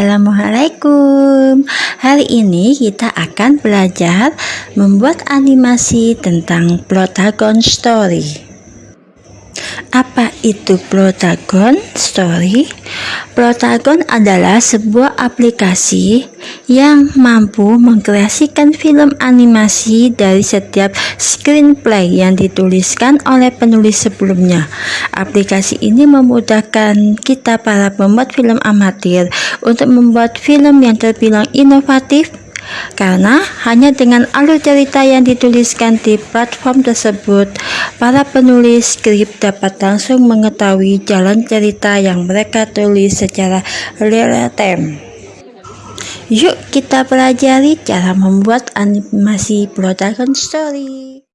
Assalamualaikum Hari ini kita akan belajar membuat animasi tentang Protagon Story apa itu Protagon Story? Protagon adalah sebuah aplikasi yang mampu mengkreasikan film animasi dari setiap screenplay yang dituliskan oleh penulis sebelumnya. Aplikasi ini memudahkan kita para pembuat film amatir untuk membuat film yang terbilang inovatif karena hanya dengan alur cerita yang dituliskan di platform tersebut, para penulis skrip dapat langsung mengetahui jalan cerita yang mereka tulis secara real time. Yuk kita pelajari cara membuat animasi protagon story.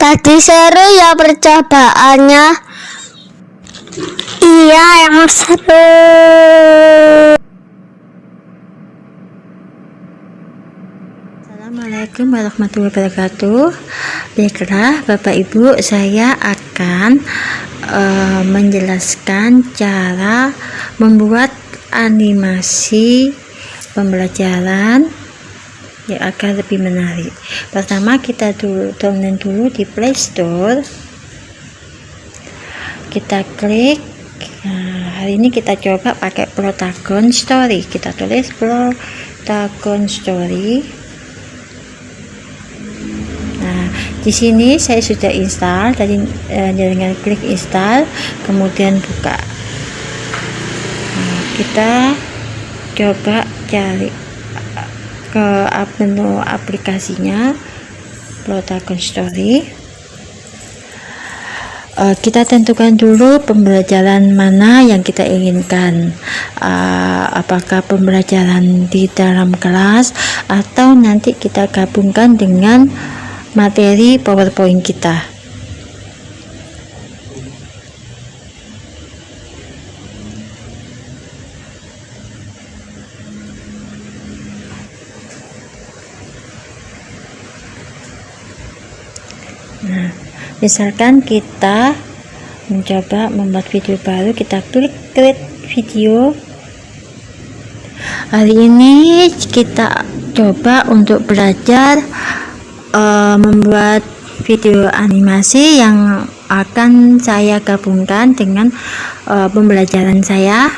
Tadi seru ya percobaannya. Iya, yang seru. Assalamualaikum warahmatullahi wabarakatuh. Baiklah, Bapak Ibu, saya akan uh, menjelaskan cara membuat animasi pembelajaran ya agar lebih menarik pertama kita dulu download dulu di Play Store kita klik. Nah, hari ini kita coba pakai Protagon Story. Kita tulis Protagon Story. Nah di sini saya sudah install. Tadi eh, dengan klik install kemudian buka. Nah, kita coba cari ke menu aplikasinya Protagon Story uh, kita tentukan dulu pembelajaran mana yang kita inginkan. Uh, apakah pembelajaran di dalam kelas atau nanti kita gabungkan dengan materi powerpoint kita? Nah, misalkan kita mencoba membuat video baru, kita klik create video. Hari ini kita coba untuk belajar uh, membuat video animasi yang akan saya gabungkan dengan uh, pembelajaran saya.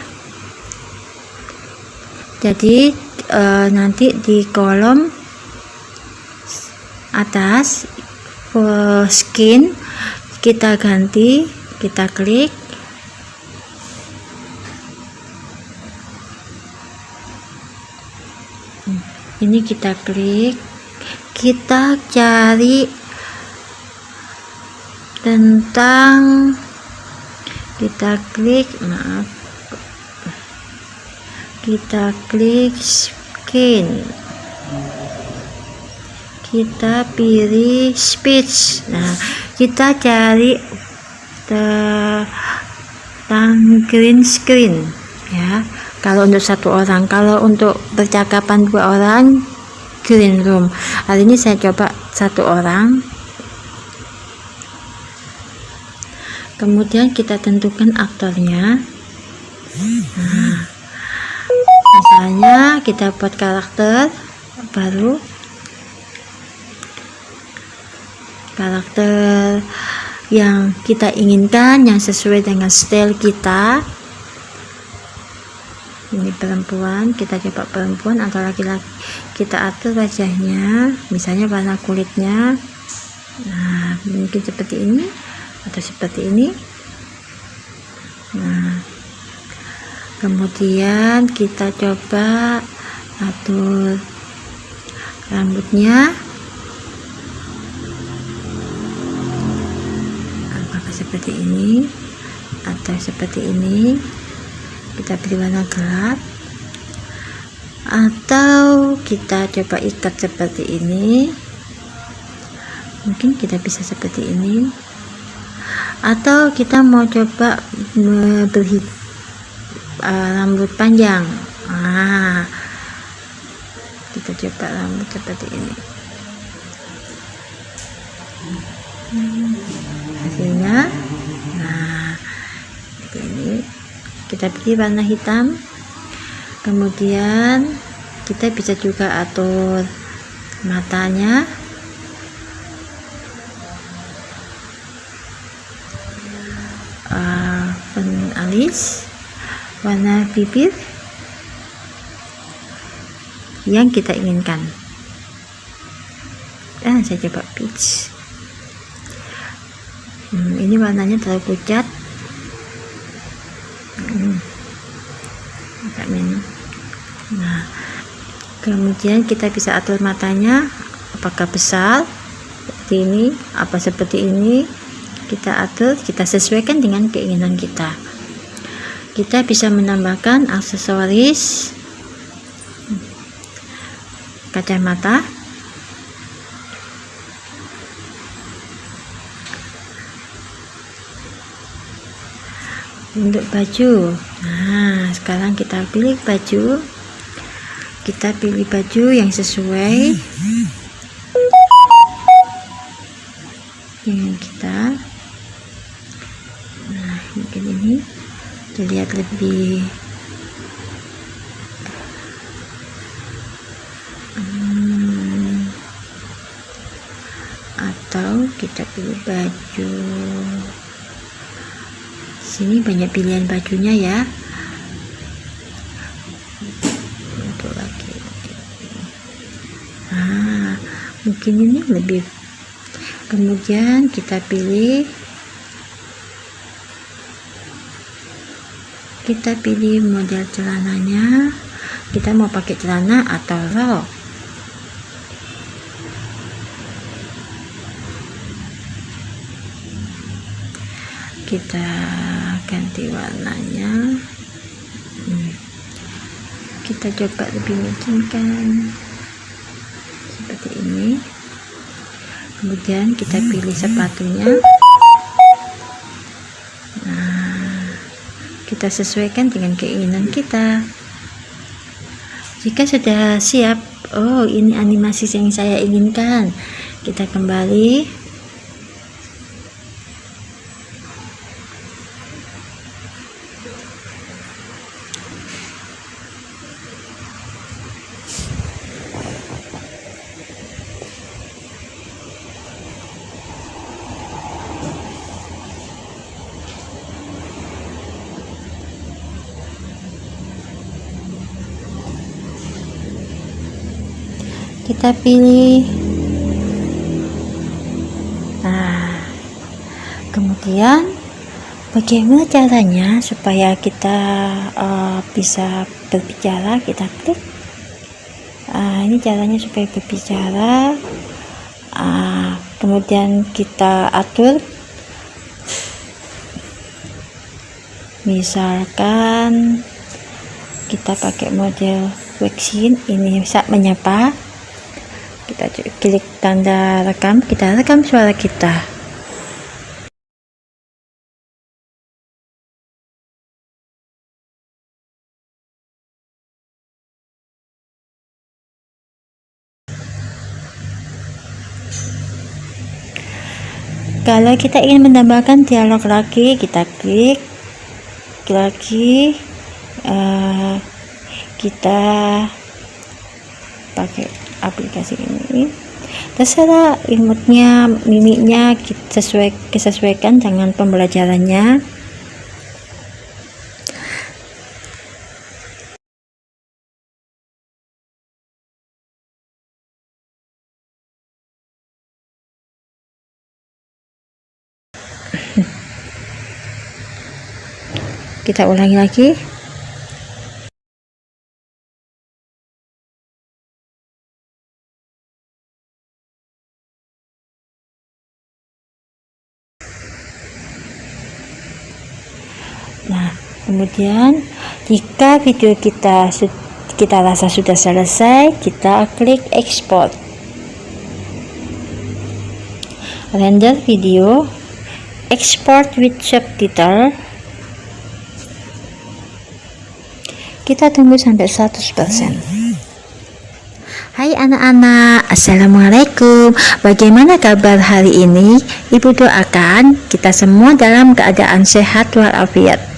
Jadi uh, nanti di kolom atas skin kita ganti kita klik. Ini kita klik. Kita cari tentang kita klik maaf. Kita klik skin kita pilih speech. Nah kita cari tentang green screen ya. Kalau untuk satu orang kalau untuk percakapan dua orang green room. Hari ini saya coba satu orang. Kemudian kita tentukan aktornya. Nah, misalnya kita buat karakter baru karakter yang kita inginkan yang sesuai dengan style kita. Ini perempuan kita coba perempuan atau laki-laki. Kita atur wajahnya misalnya warna kulitnya. Nah mungkin seperti ini atau seperti ini. Nah kemudian kita coba atur rambutnya seperti ini atau seperti ini. Kita beri warna gelap. Atau kita coba ikat seperti ini. Mungkin kita bisa seperti ini. Atau kita mau coba beri uh, rambut panjang. Nah kita coba rambut seperti ini hasilnya nah ini kita pilih warna hitam. Kemudian kita bisa juga atur matanya. Uh, alis warna bibir yang kita inginkan. Dan saya coba hmm, ini warnanya terlalu pucat. Hmm, nah kemudian kita bisa atur matanya. Apakah besar? Seperti ini. Apa seperti ini? Kita atur kita sesuaikan dengan keinginan kita. Kita bisa menambahkan aksesoris kacamata untuk baju. Nah sekarang kita pilih baju. Kita pilih baju yang sesuai dengan kita. Nah mungkin ini terlihat lebih hmm, atau kita pilih baju sini banyak pilihan bajunya ya. Mungkin ini lebih kemudian kita pilih kita pilih model celananya. Kita mau pakai celana atau rok? Kita ganti warnanya. Hmm. kita coba lebih meyakinkan seperti ini. Kemudian kita pilih sepatunya. Nah kita sesuaikan dengan keinginan kita. Jika sudah siap oh ini animasi yang saya inginkan. Kita kembali kita pilih. Nah kemudian bagaimana caranya supaya kita uh, bisa berbicara? Kita klik. Uh, ini caranya supaya berbicara. Uh, kemudian kita atur. Misalkan kita pakai model waxing ini bisa menyapa kita klik tanda rekam kita rekam suara kita. Kalau kita ingin menambahkan dialog lagi kita klik lagi uh, kita pakai aplikasi ini. Terserah imutnya mimiknya sesuai sesuaikan dengan pembelajarannya. Kita ulangi lagi nah kemudian jika video kita kita rasa sudah selesai kita klik export. Render video export with subtitle. Kita tunggu sampai 100% Hai anak-anak, Assalamualaikum. Bagaimana kabar hari ini? Ibu doakan kita semua dalam keadaan sehat walafiat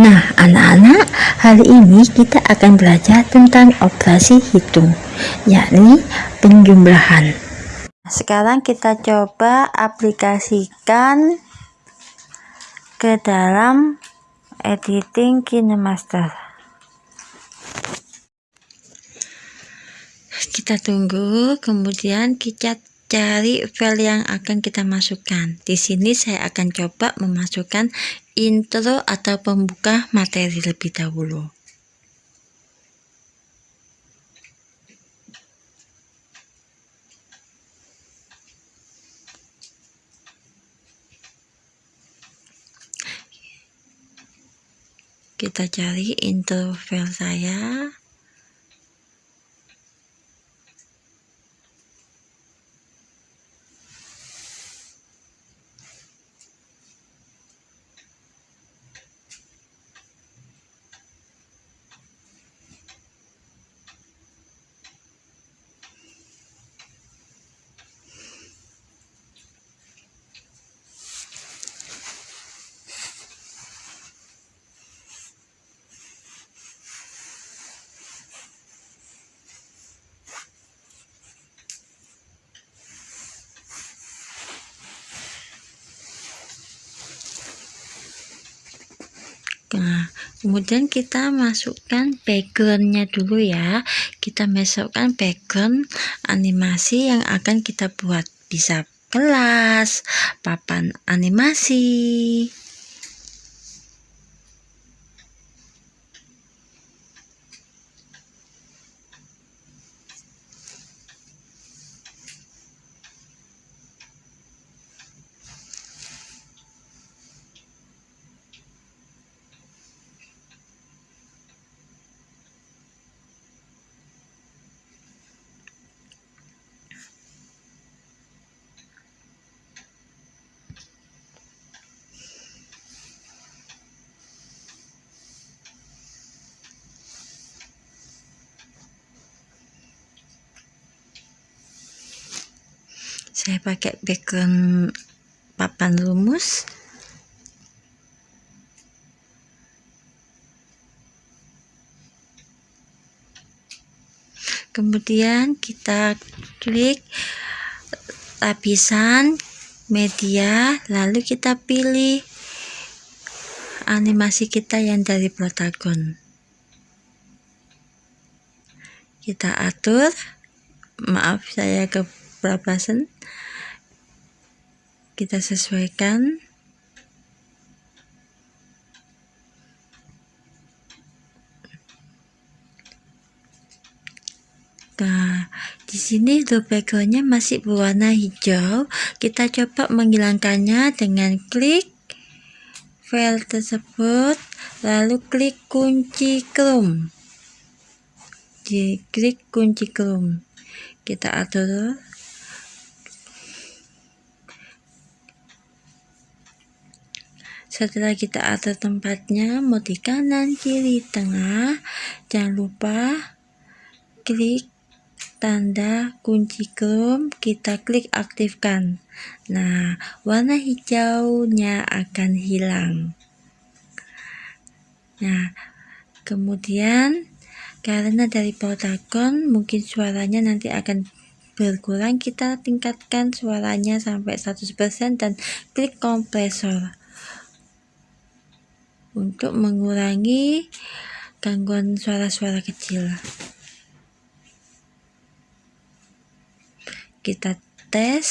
Nah anak-anak, hari ini kita akan belajar tentang operasi hitung yakni penjumlahan. Sekarang kita coba aplikasikan ke dalam editing KineMaster. Kita tunggu kemudian kita cari file yang akan kita masukkan. Di sini saya akan coba memasukkan intro atau pembuka materi lebih dahulu. Kita cari intro file saya Nah, kemudian kita masukkan backgroundnya dulu ya. Kita masukkan background animasi yang akan kita buat. Bisa kelas, papan animasi, saya pakai background papan rumus. Kemudian kita klik lapisan media lalu kita pilih animasi kita yang dari protagon kita atur. Maaf saya ke kebablasan kita sesuaikan Nah, di sini loop backgroundnya masih berwarna hijau. Kita coba menghilangkannya dengan klik file tersebut, lalu klik kunci Chrome. Di klik kunci Chrome. Kita atur setelah kita atur tempatnya mau di kanan kiri tengah. Jangan lupa klik tanda kunci Chrome. Kita klik aktifkan. Nah warna hijaunya akan hilang. Nah kemudian karena dari protagon mungkin suaranya nanti akan berkurang. Kita tingkatkan suaranya sampai 100% dan klik kompresor untuk mengurangi gangguan suara-suara kecil. Kita tes.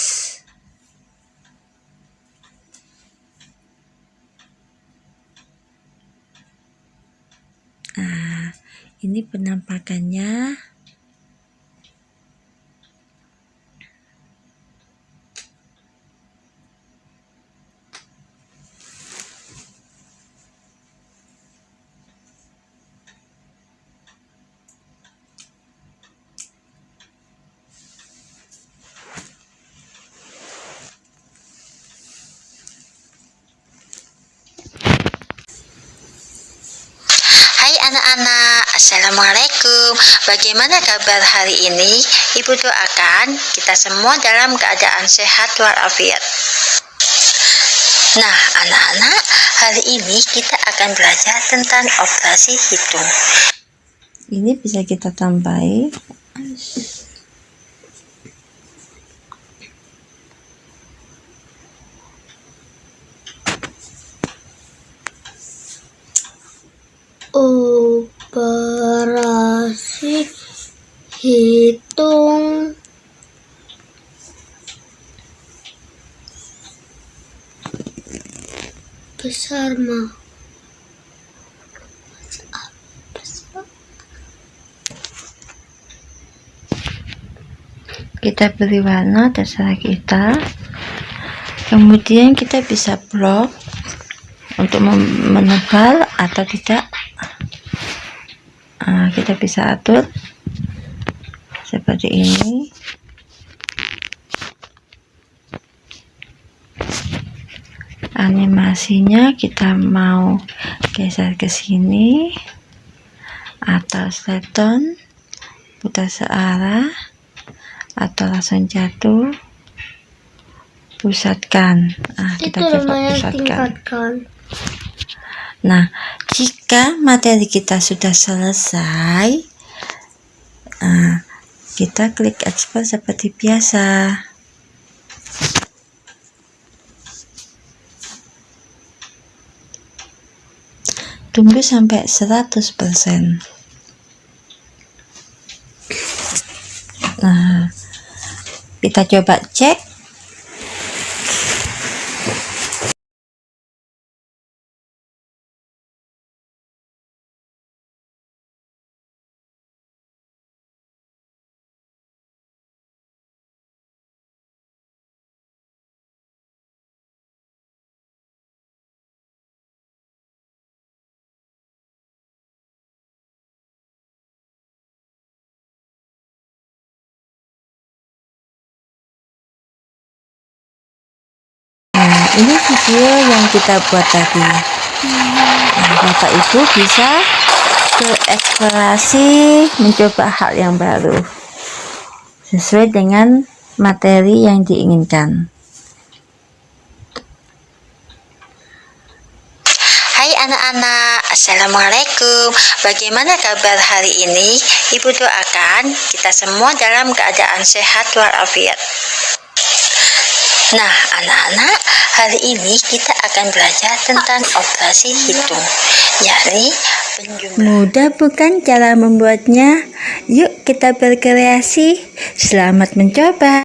Nah, ini penampakannya. Assalamualaikum Bagaimana kabar hari ini? Ibu doakan kita semua dalam keadaan sehat walafiat. Nah anak-anak hari ini kita akan belajar tentang operasi hitung Ini bisa kita tambahi operasi hitung. Besar mah kita beri warna terserah kita. Kemudian kita bisa blok untuk menebal atau tidak kita bisa atur seperti ini. Animasinya kita mau geser ke sini atau sleton putar searah atau langsung jatuh. Pusatkan. Nah, kita coba pusatkan. Nah, jika materi kita sudah selesai, nah, kita klik ekspor seperti biasa. Tunggu sampai 100%. Nah, kita coba cek ini video yang kita buat tadi. Nah, Bapak Ibu bisa bereksplorasi mencoba hal yang baru sesuai dengan materi yang diinginkan. Hai anak-anak Assalamualaikum. Bagaimana kabar hari ini? Ibu doakan kita semua dalam keadaan sehat walafiat Nah, anak-anak, hari ini kita akan belajar tentang operasi hitung, yakni penjumlahan. Mudah bukan cara membuatnya? Yuk kita berkreasi. Selamat mencoba.